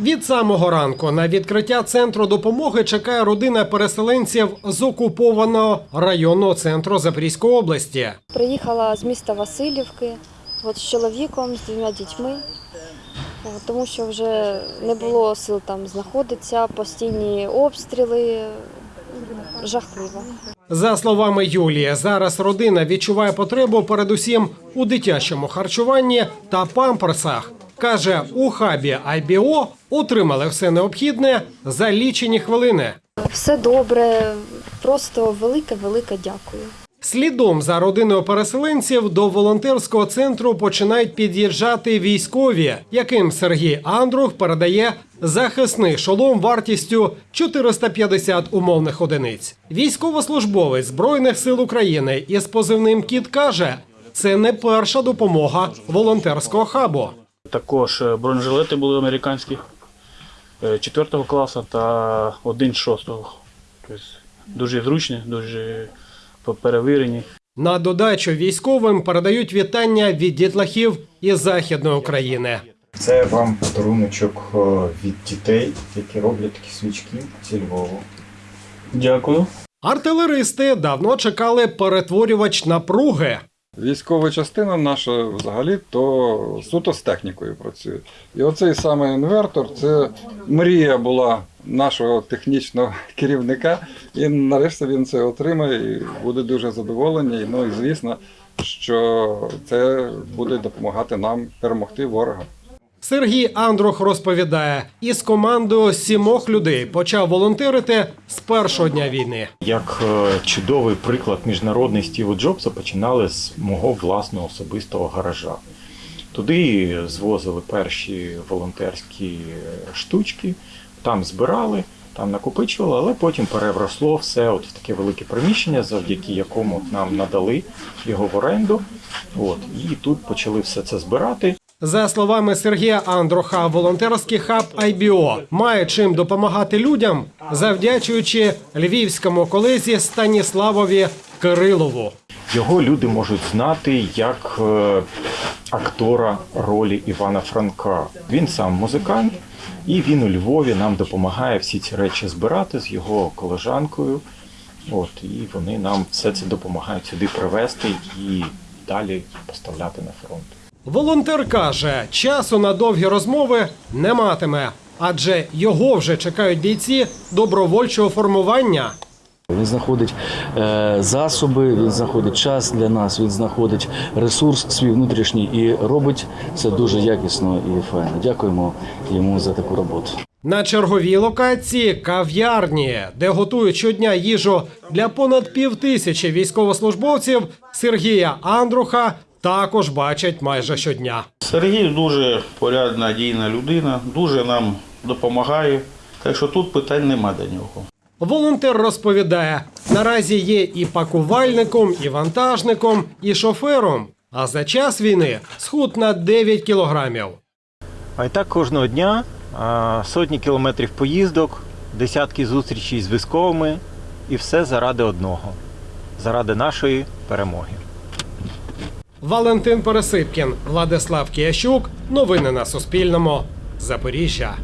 Від самого ранку на відкриття центру допомоги чекає родина переселенців з окупованого районного центру Запорізької області. Приїхала з міста Васильівки от, з чоловіком, з двома дітьми, тому що вже не було сил там знаходитися, постійні обстріли, жахливо. За словами Юлії, зараз родина відчуває потребу передусім у дитячому харчуванні та памперсах. Каже, у хабі IBO отримали все необхідне за лічені хвилини. Все добре, просто велике-велике дякую. Слідом за родиною переселенців до волонтерського центру починають під'їжджати військові, яким Сергій Андрух передає захисний шолом вартістю 450 умовних одиниць. Військовослужбовець збройних сил України із позивним Кіт каже, це не перша допомога волонтерського хабу. Також е, бронежилети були американські е, 4 класу та один 6. Тобто дуже зручні, дуже перевірені. На додачу військовим передають вітання від дітлахів із західної України. Це вам подаруночок е, від дітей, які роблять такі свічки зі Львову. Дякую. Артилеристи давно чекали перетворювач напруги. Військова частина наша взагалі то суто з технікою працює. І оцей саме інвертор це мрія була нашого технічного керівника. І нарешті він це отримає і буде дуже задоволений. Ну і звісно, що це буде допомагати нам перемогти ворога. Сергій Андрух розповідає, із командою сімох людей почав волонтерити з першого дня війни. Як е, чудовий приклад міжнародний Стіву Джобса починали з мого власного особистого гаража. Туди звозили перші волонтерські е, штучки, там збирали, там накопичували, але потім переросло все от в таке велике приміщення, завдяки якому нам надали його в оренду. От, і тут почали все це збирати. За словами Сергія Андруха, волонтерський хаб IBO має чим допомагати людям, завдячуючи львівському колезі Станіславові Кирилову. Його люди можуть знати як е, актора ролі Івана Франка. Він сам музикант, і він у Львові нам допомагає всі ці речі збирати з його колежанкою. От, і вони нам все це допомагають сюди привезти і далі поставляти на фронт. Волонтер каже, часу на довгі розмови не матиме, адже його вже чекають бійці добровольчого формування. Він знаходить е, засоби, він знаходить час для нас, він знаходить ресурс свій внутрішній і робить це дуже якісно і файно. Дякуємо йому за таку роботу. На черговій локації кав'ярні, де готують щодня їжу для понад півтисячі військовослужбовців, Сергія Андруха також бачать майже щодня. Сергій дуже порядна, дійна людина, дуже нам допомагає. Так що тут питань нема до нього. Волонтер розповідає: наразі є і пакувальником, і вантажником, і шофером. А за час війни схуд на 9 кілограмів. А і так кожного дня сотні кілометрів поїздок, десятки зустрічей з військовими, і все заради одного заради нашої перемоги. Валентин Пересипкін, Владислав Киящук. Новини на Суспільному. Запоріжжя.